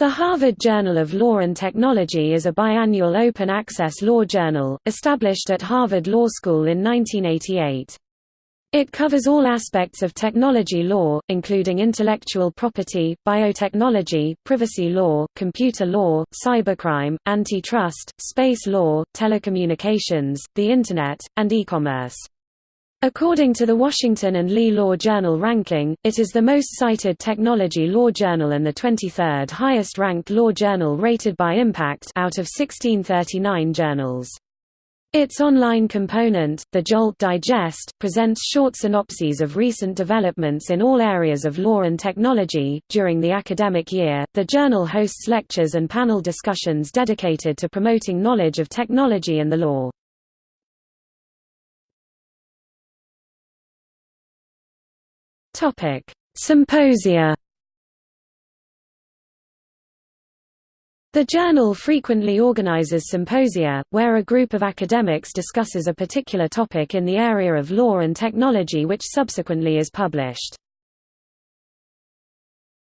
The Harvard Journal of Law and Technology is a biannual open-access law journal, established at Harvard Law School in 1988. It covers all aspects of technology law, including intellectual property, biotechnology, privacy law, computer law, cybercrime, antitrust, space law, telecommunications, the Internet, and e-commerce. According to the Washington and Lee Law Journal ranking, it is the most cited technology law journal and the 23rd highest ranked law journal rated by impact out of 1639 journals. Its online component, the Jolt Digest, presents short synopses of recent developments in all areas of law and technology. During the academic year, the journal hosts lectures and panel discussions dedicated to promoting knowledge of technology and the law. Topic: Symposia. The journal frequently organizes symposia, where a group of academics discusses a particular topic in the area of law and technology which subsequently is published.